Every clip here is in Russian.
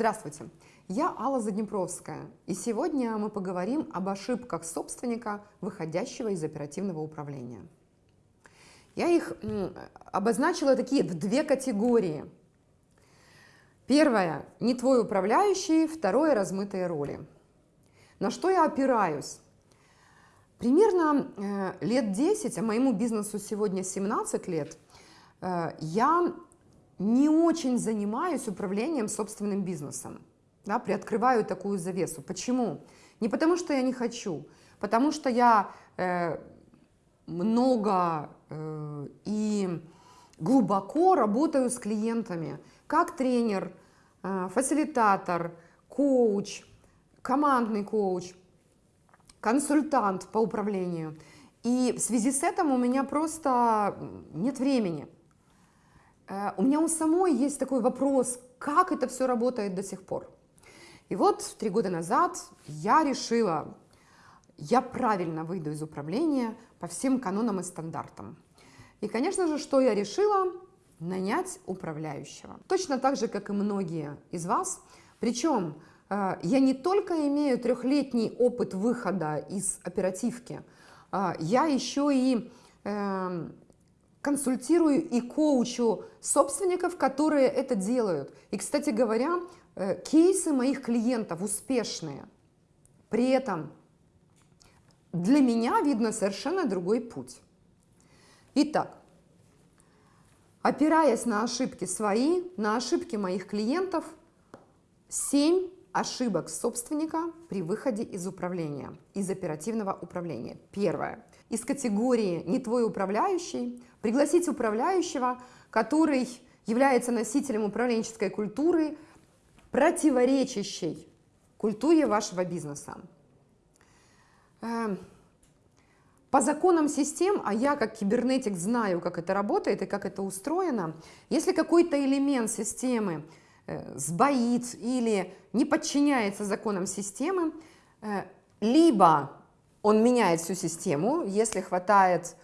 Здравствуйте, я Алла Заднепровская, и сегодня мы поговорим об ошибках собственника, выходящего из оперативного управления. Я их обозначила такие в две категории. Первое – не твой управляющий, второе – размытые роли. На что я опираюсь? Примерно э, лет 10, а моему бизнесу сегодня 17 лет, э, я не очень занимаюсь управлением собственным бизнесом. Да, приоткрываю такую завесу. Почему? Не потому, что я не хочу, потому что я э, много э, и глубоко работаю с клиентами, как тренер, э, фасилитатор, коуч, командный коуч, консультант по управлению. И в связи с этим у меня просто нет времени. Э, у меня у самой есть такой вопрос, как это все работает до сих пор. И вот три года назад я решила, я правильно выйду из управления по всем канонам и стандартам. И, конечно же, что я решила? Нанять управляющего. Точно так же, как и многие из вас. Причем э, я не только имею трехлетний опыт выхода из оперативки, э, я еще и эм, консультирую и коучу собственников, которые это делают. И, кстати говоря, э, кейсы моих клиентов успешные. При этом для меня видно совершенно другой путь. Итак, опираясь на ошибки свои, на ошибки моих клиентов, 7 ошибок собственника при выходе из управления, из оперативного управления. Первое. Из категории «не твой управляющий» пригласить управляющего, который является носителем управленческой культуры, противоречащей культуре вашего бизнеса. Эм, по законам систем, а я как кибернетик знаю, как это работает и как это устроено, если какой-то элемент системы э, сбоит или не подчиняется законам системы, э, либо он меняет всю систему, если хватает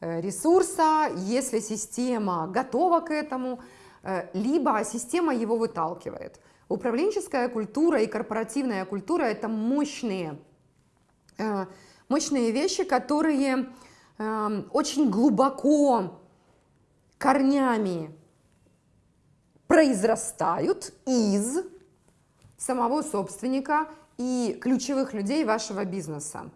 Э, ресурса, если система готова к этому, э, либо система его выталкивает. Управленческая культура и корпоративная культура – это мощные, э, мощные вещи, которые очень глубоко корнями произрастают из самого собственника и ключевых людей вашего бизнеса.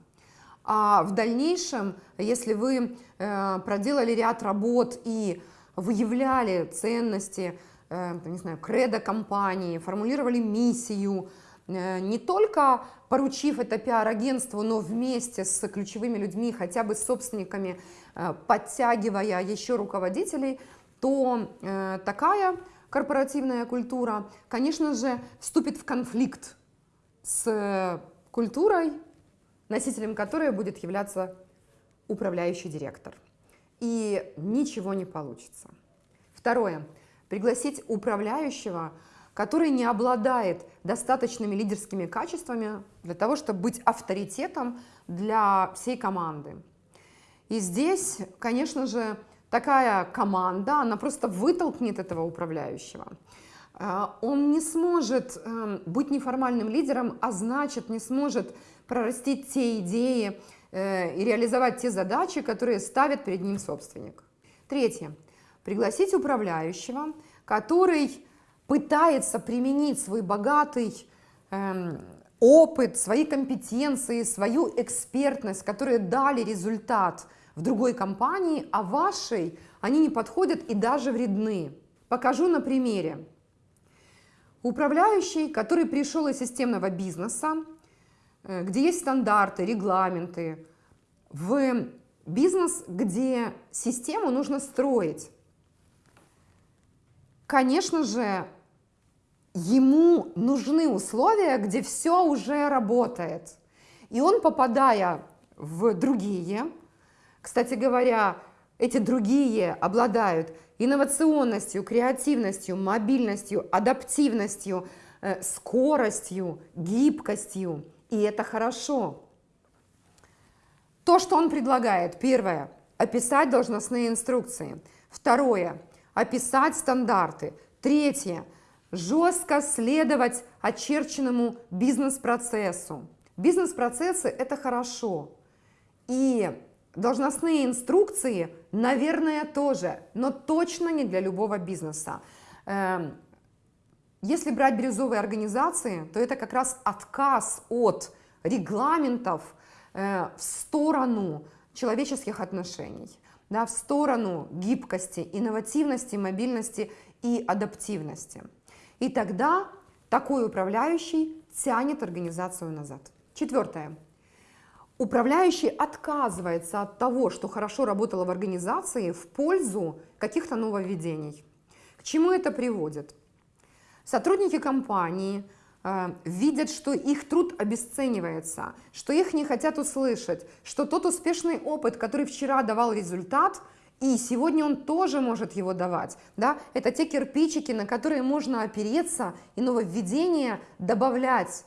А в дальнейшем, если вы э, проделали ряд работ и выявляли ценности, э, не знаю, кредо компании, формулировали миссию, э, не только поручив это пиар-агентству, но вместе с ключевыми людьми, хотя бы с собственниками, подтягивая еще руководителей, то такая корпоративная культура, конечно же, вступит в конфликт с культурой носителем которой будет являться управляющий директор. И ничего не получится. Второе. Пригласить управляющего, который не обладает достаточными лидерскими качествами для того, чтобы быть авторитетом для всей команды. И здесь, конечно же, такая команда, она просто вытолкнет этого управляющего. А, он не сможет эм, быть неформальным лидером, а значит не сможет прорастить те идеи э, и реализовать те задачи, которые ставит перед ним собственник. Третье. Пригласить управляющего, который пытается применить свой богатый эм, опыт, свои компетенции, свою экспертность, которые дали результат в другой компании, а вашей они не подходят и даже вредны. Покажу на примере. Управляющий, который пришел из системного бизнеса, Э, где есть стандарты, регламенты, в бизнес, где систему нужно строить. Конечно же, ему нужны условия, где все уже работает. И он, попадая в другие, кстати говоря, эти другие обладают инновационностью, креативностью, мобильностью, адаптивностью, э, скоростью, гибкостью, и это хорошо. То, что он предлагает, первое, описать должностные инструкции. Второе, описать стандарты. Третье, жестко следовать очерченному бизнес-процессу. Бизнес-процессы – это хорошо. И должностные инструкции, наверное, тоже, но точно не для любого бизнеса. Эм, если брать бирюзовые организации, то это как раз отказ от регламентов э, в сторону человеческих отношений, да, в сторону гибкости, инновативности, мобильности и адаптивности. И тогда такой управляющий тянет организацию назад. Четвертое. Управляющий отказывается от того, что хорошо работало в организации, в пользу каких-то нововведений. К чему это приводит? Сотрудники компании э, видят, что их труд обесценивается, что их не хотят услышать, что тот успешный опыт, который вчера давал результат, и сегодня он тоже может его давать. Да? Это те кирпичики, на которые можно опереться и нововведения добавлять,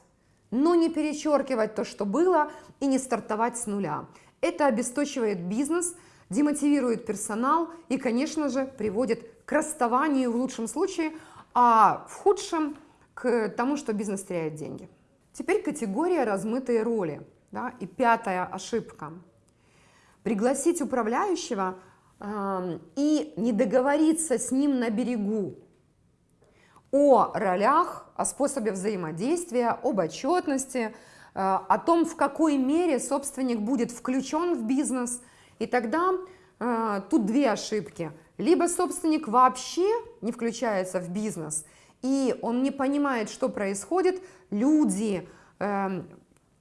но не перечеркивать то, что было, и не стартовать с нуля. Это обесточивает бизнес, демотивирует персонал и, конечно же, приводит к расставанию в лучшем случае, а в худшем к тому, что бизнес теряет деньги. Теперь категория размытые роли. Да? И пятая ошибка. Пригласить управляющего и не договориться с ним на берегу о ролях, о способе взаимодействия, об отчетности, э, о том, в какой мере собственник будет включен в бизнес. И тогда э, тут две ошибки. Либо собственник вообще не включается в бизнес, и он не понимает, что происходит, люди эм,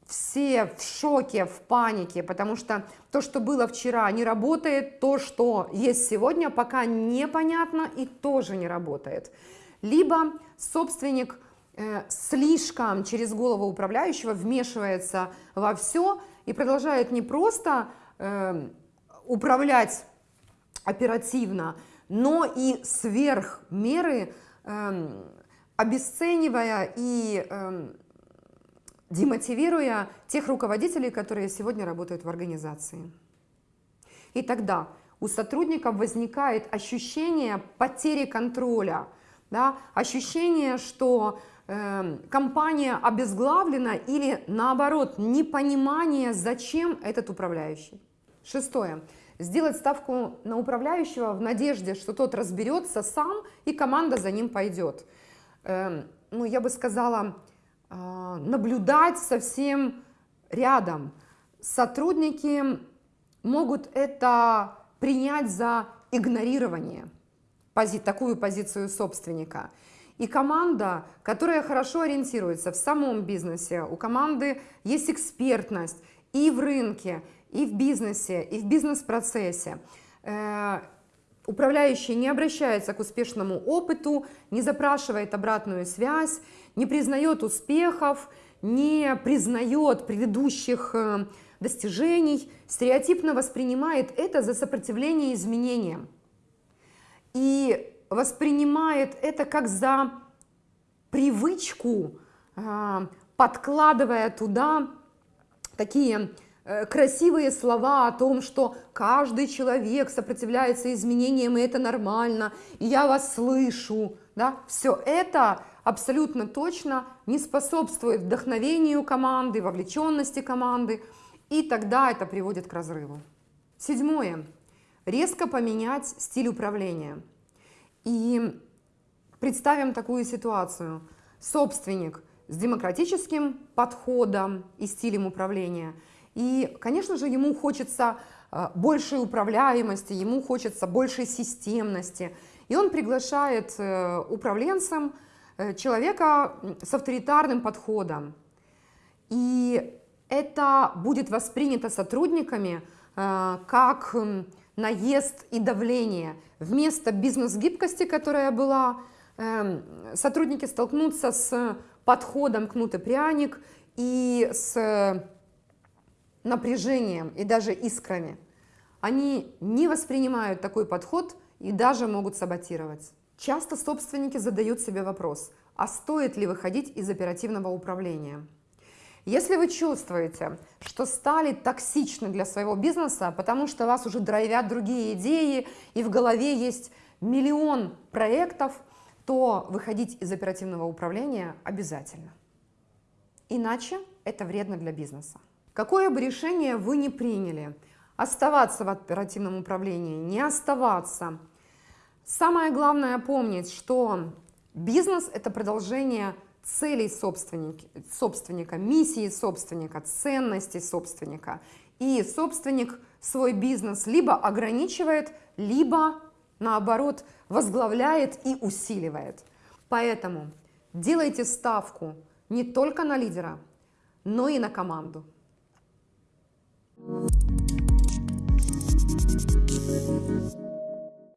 все в шоке, в панике, потому что то, что было вчера, не работает, то, что есть сегодня, пока непонятно и тоже не работает. Либо собственник э, слишком через голову управляющего вмешивается во все и продолжает не просто э, управлять оперативно, но и сверх меры, э, обесценивая и демотивируя тех руководителей, которые сегодня работают в организации. И тогда у сотрудников возникает ощущение потери контроля, да, ощущение, что э, компания обезглавлена или наоборот непонимание, зачем этот управляющий. Шестое. Сделать ставку на управляющего в надежде, что тот разберется сам и команда за ним пойдет. Э, ну, я бы сказала, а, наблюдать совсем рядом. Сотрудники могут это принять за игнорирование, пози такую позицию собственника. И команда, которая хорошо ориентируется в самом бизнесе, у команды есть экспертность и в рынке, и в бизнесе, и в бизнес-процессе. Э, управляющий не обращается к успешному опыту, не запрашивает обратную связь, не признает успехов, не признает предыдущих э, достижений, стереотипно воспринимает это за сопротивление изменениям. И воспринимает это как за привычку, э, подкладывая туда такие э, красивые слова о том, что каждый человек сопротивляется изменениям, и это нормально, и я вас слышу. Да? Все это абсолютно точно не способствует вдохновению команды, вовлеченности команды, и тогда это приводит к разрыву. Седьмое. Резко поменять стиль управления. И представим такую ситуацию. Собственник с демократическим подходом и стилем управления. И, конечно же, ему хочется э, большей управляемости, ему хочется большей системности. И он приглашает э, управленцам Э, человека с авторитарным подходом. И это будет воспринято сотрудниками как наезд и давление. Вместо бизнес-гибкости, которая была, эм, сотрудники столкнутся с подходом кнут и пряник и с напряжением и даже искрами. Они не воспринимают такой подход и даже могут саботировать. Часто собственники задают себе вопрос, а стоит ли выходить из оперативного управления? Если вы чувствуете, что стали токсичны для своего бизнеса, потому что вас уже драйвят другие идеи и в голове есть миллион проектов, то выходить из оперативного управления обязательно. Иначе это вредно для бизнеса. Какое бы решение вы ни приняли, оставаться в оперативном управлении, не оставаться, самое главное помнить, что бизнес – это продолжение целей собственника, собственника, миссии собственника, ценностей собственника. И собственник свой бизнес либо ограничивает, либо, наоборот, возглавляет и усиливает. Поэтому делайте ставку не только на лидера, но и на команду. Thank you